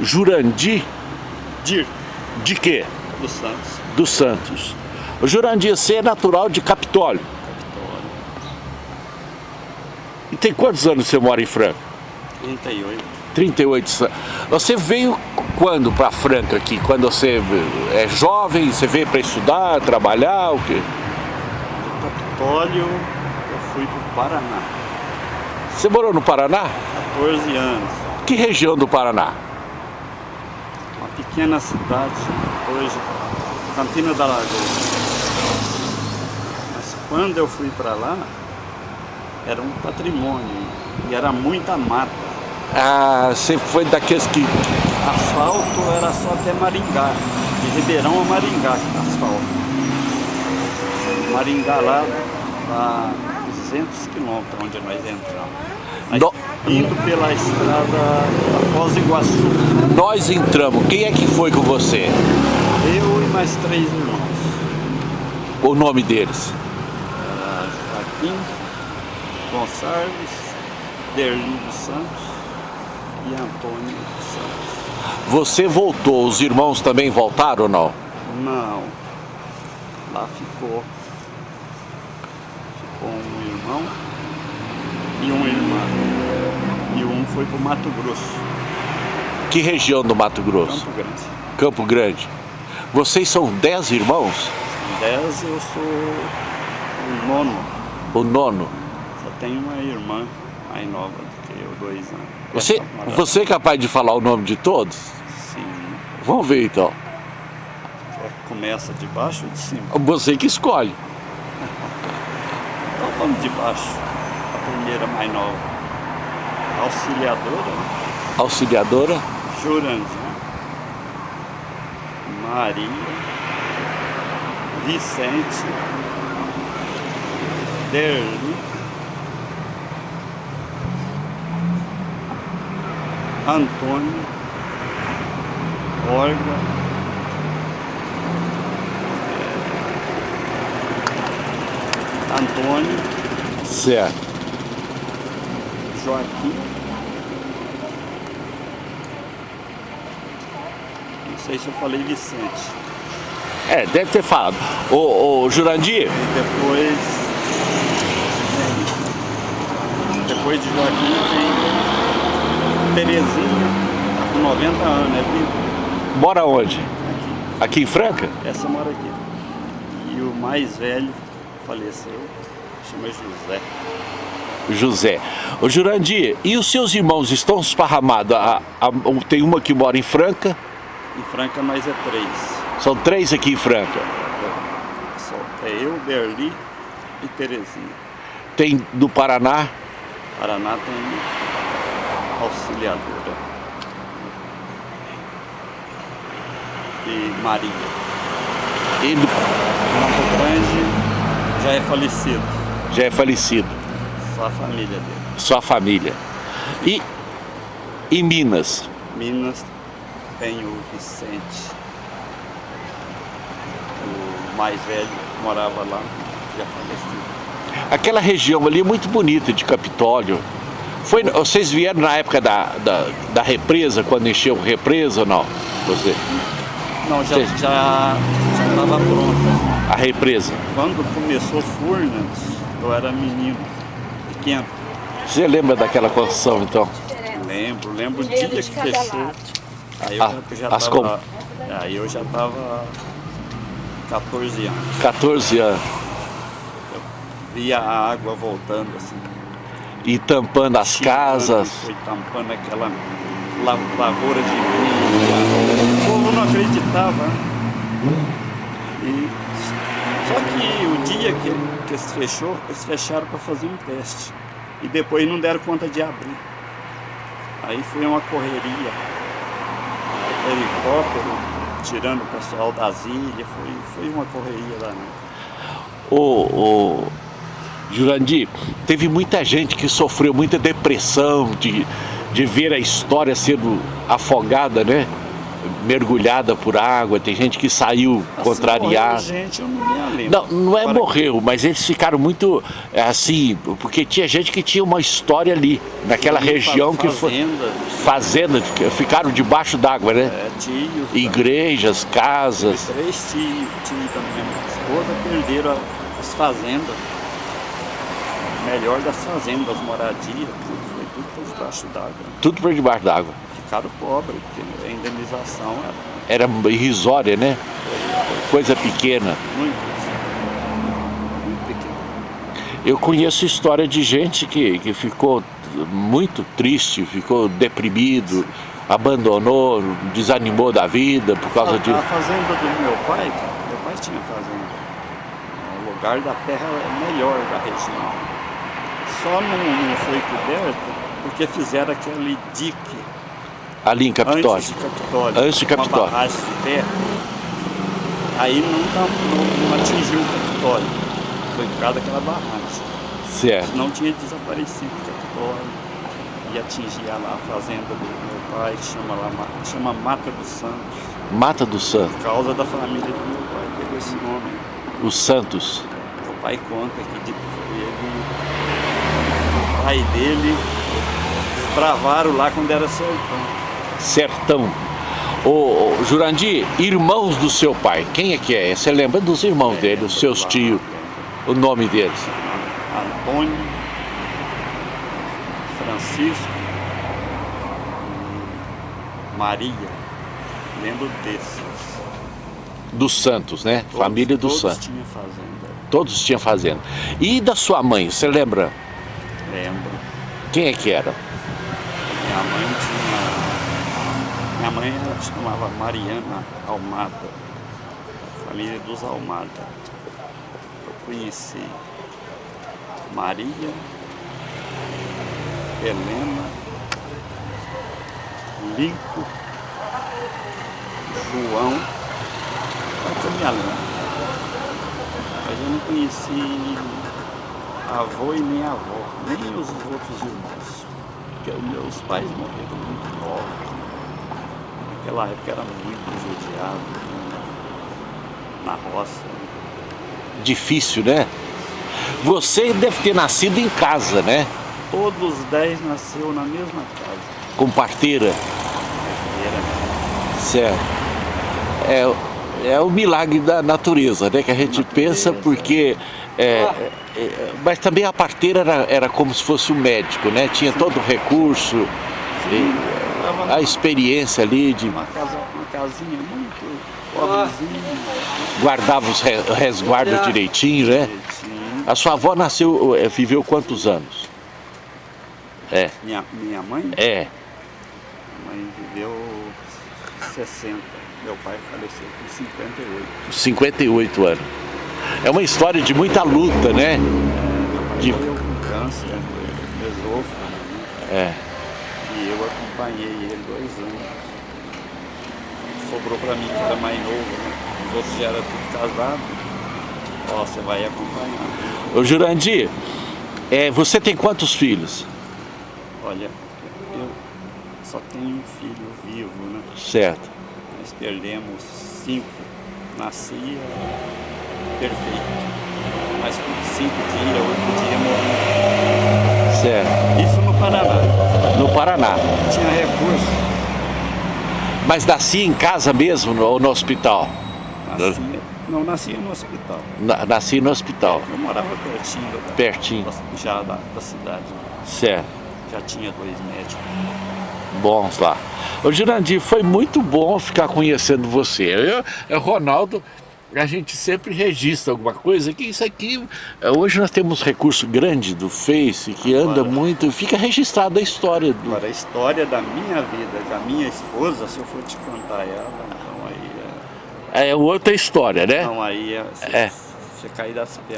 Jurandir Dir, de quê? dos Santos. Dos Santos. O Jurandir, você é natural de Capitólio. Capitólio. E tem quantos anos você mora em Franca? 38. 38 anos. Você veio quando para Franca aqui? Quando você é jovem, você veio para estudar, trabalhar, o quê? Do Capitólio, eu fui para o Paraná. Você morou no Paraná? 14 anos. Que região do Paraná? Pequena cidade, hoje, Campina da Lagoa. Mas quando eu fui para lá, era um patrimônio e era muita mata. Ah, você foi daqueles que... Asfalto era só até Maringá, de Ribeirão a Maringá, asfalto. Maringá lá, lá 200 quilômetros onde nós entramos. No- Indo pela estrada da Foz do Iguaçu. Nós entramos, quem é que foi com você? Eu e mais três irmãos. O nome deles? Era Joaquim Gonçalves, Derli dos Santos e Antônio Santos. Você voltou, os irmãos também voltaram ou não? Não. Lá ficou. Ficou um irmão e uma irmã. E um foi pro Mato Grosso, Que região do Mato Grosso? Campo Grande. Campo Grande. Vocês são dez irmãos? Em 10 eu sou o nono. O nono? Só tenho uma irmã mais nova do que eu, dois anos. Você, você é capaz de falar o nome de todos? Sim. Vamos ver então. Começa de baixo ou de cima? Você que escolhe. Vamos de baixo. A primeira mais nova. Auxiliadora, Auxiliadora, Jurandir, Maria, Vicente, Derli, Antônio, Olga, Antônio, certo. Joaquim. Não sei se eu falei Vicente. É, deve ter falado. Ô, ô Jurandir, E depois. Depois de Joaquim tem Terezinha, tá com 90 anos, é viva. mora onde? Aqui. Aqui em Franca? Essa mora aqui. E o mais velho faleceu, chama José. José. Ô Jurandir, e os seus irmãos estão esparramados? A- a- tem uma que mora em Franca, Em Franca nós é três. são três aqui em Franca. Só é eu, Berli e Terezinha. Tem do Paraná, Paraná tem auxiliadora. E Maria. e do, Campo Grande já é falecido. já é falecido, Só a família dele. sua família. E em Minas, Minas tem o Vicente. O mais velho morava lá, já falecido. aquela região ali é muito bonita de Capitólio. Foi, vocês vieram na época da, da, da represa, quando encheu a represa ou não? Você, Não, já Sim. estava já, estava pronta. a represa. Quando começou Furnas, eu era menino, pequeno. Você lembra daquela construção então? Lembro, lembro o dia que fechou. Aí eu Ah, já as tava. Aí eu já tava 14 anos. 14 anos. Via a água voltando assim. E tampando as chegando, casas. Foi tampando aquela la- lavoura de milho. O acreditava. né? E, só que o dia que, que eles fechou, eles fecharam para fazer um teste. E depois não deram conta de abrir. Aí foi uma correria. Helicóptero, tirando o pessoal das ilhas, foi, foi uma correria lá. Ô, ô, Jurandir, teve muita gente que sofreu muita depressão de, de ver a história sendo afogada, né? Mergulhada por água, tem gente que saiu Assim, contrariada. gente, eu não me lembro. Não, não é Agora, morreu, mas eles ficaram muito é, assim, porque tinha gente que tinha uma história ali, naquela fazenda, região que foi fazenda, fazenda, que ficaram debaixo d'água, né? É, tios. Igrejas, casas. Três tios, tio da minha esposa perderam as fazendas. Melhor das fazendas, moradias, tudo foi tudo por debaixo d'água. Tudo por debaixo d'água. Ficaram pobres, porque a indenização Era era irrisória, né? Coisa pequena. muito, muito pequena. Eu conheço história de gente que, que ficou muito triste, ficou deprimido, abandonou, desanimou da vida por causa de... A fazenda do meu pai, meu pai tinha fazenda. O lugar da terra é melhor da região. Só não, não foi coberto porque fizeram aquele dique Ali em Capitólio. antes de Capitólio. Antes de Capitólio. Uma barragem de terra. Aí não, não, não- não atingiu o Capitólio. Foi por causa daquela barragem. Certo. Senão tinha desaparecido o Capitólio. E atingia lá a fazenda do meu pai, que chama, lá, Ma- chama Mata dos Santos. Mata do Santo, Por causa da família do meu pai, pegou esse nome. os Santos. Meu pai conta que de- ele, o pai dele travaram lá quando era sertão. Sertão. Ô, Jurandir, irmãos do seu pai, quem é que é? Você lembra dos irmãos dele, os seus tios, o nome deles? Antônio, Francisco, Maria. Lembro desses. Dos Santos, né? Todos- Família dos todos Santos. tinham fazenda. Todos tinham fazenda. E da sua mãe, você lembra? Lembro. Quem é que era? Minha mãe tinha. Minha mãe ela chamava Mariana Almada. Família dos Almada. Eu conheci Maria, Helena, Lico, João. É que eu me lembro. Mas eu não conheci avô e nem avó, nem os outros irmãos. Porque meus pais morreram muito novos. Naquela época era muito judiado, na roça. Difícil, né? Você deve ter nascido em casa, né? Todos os dez nasceu na mesma casa. Com parteira. Era Certo. É, é o milagre da natureza, né? Que a gente pensa porque... é, é, é, mas também a parteira era, era como se fosse um médico, né? Tinha todo o recurso, e Tava a experiência ali de uma, casa, uma casinha muito pobrezinha, guardava os re- resguardos direitinho, né? direitinho. A sua avó nasceu, é, viveu quantos anos? É, Minha, minha mãe, é. minha mãe viveu 60. Meu pai faleceu com 58. 58 anos. É uma história de muita luta, né? De- Morreu com câncer, esôfago, né? É. E eu acompanhei ele dois anos. Sobrou pra mim que era mais novo, né? Os outros já eram tudo casados. Ó, você vai acompanhar. Ô Jurandir, é, você tem quantos filhos? Olha, eu só tenho um filho vivo, né? Certo. Nós perdemos cinco. Nascia perfeito. Mas com cinco dias, oito dias morreu. Certo. Isso no Paraná. No Paraná. Tinha recurso. Mas nascia em casa mesmo ou no hospital? Nascia, não, nascia no hospital. Na, nasci no hospital, Eu morava pertinho da, pertinho. já da, da cidade. Certo. Já tinha dois médicos. Bons lá. Ô Jurandir, foi muito bom ficar conhecendo você. Eu, eu, Ronaldo, a gente sempre registra alguma coisa que isso aqui. eh, Hoje nós temos recurso grande do Face que anda Agora- muito, fica registrada a história do. Agora, a história da minha vida, da minha esposa, se eu for te contar ela, então aí é, É outra história, né? então aí é, você, É. você cair das pernas.